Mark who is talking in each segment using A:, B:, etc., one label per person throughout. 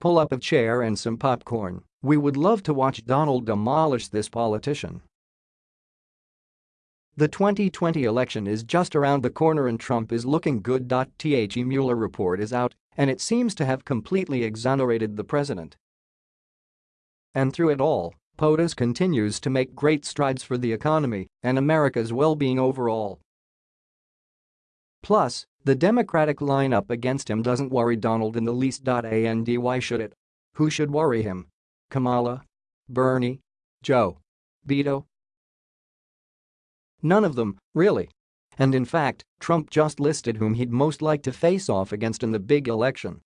A: Pull up a chair and some popcorn. We would love to watch Donald demolish this politician. The 2020 election is just around the corner and Trump is looking good. The Mueller report is out, and it seems to have completely exonerated the president. And through it all, POTUS continues to make great strides for the economy and America's well-being overall. Plus, the Democratic lineup against him doesn't worry Donald in the least. And why should it? Who should worry him? Kamala? Bernie? Joe? Beto? None of them, really. And in fact, Trump just listed whom he'd most like to face off against in the big election.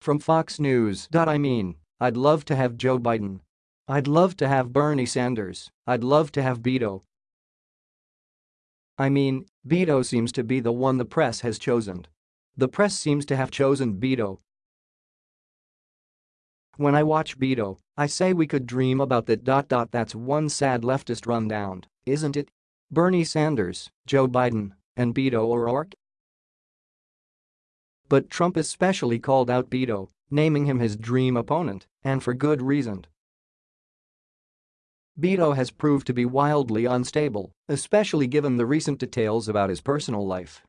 A: From Fox News. I mean, I'd love to have Joe Biden. I'd love to have Bernie Sanders. I'd love to have Beto. I mean, Beto seems to be the one the press has chosen. The press seems to have chosen Beto. When I watch Beto, I say we could dream about that. Dot dot that's one sad leftist rundown, isn't it? Bernie Sanders, Joe Biden, and Beto O'Rourke? But Trump especially called out Beto, naming him his dream opponent, and for good reason. Beto has proved to be wildly unstable, especially given the recent details about his personal life.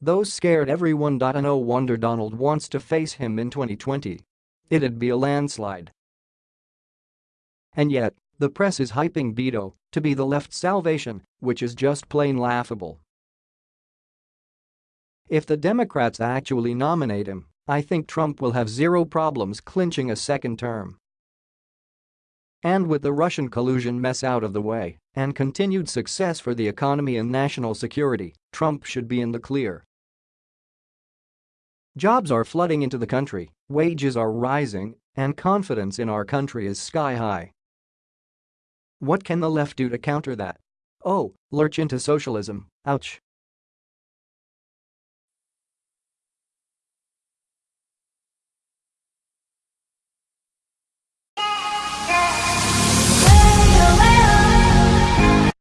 A: Those scared everyone. No wonder Donald wants to face him in 2020. It'd be a landslide. And yet, the press is hyping Beto to be the left's salvation, which is just plain laughable. If the Democrats actually nominate him, I think Trump will have zero problems clinching a second term. And with the Russian collusion mess out of the way and continued success for the economy and national security, Trump should be in the clear. Jobs are flooding into the country, wages are rising, and confidence in our country is sky high. What can the left do to counter that? Oh, lurch into socialism, ouch.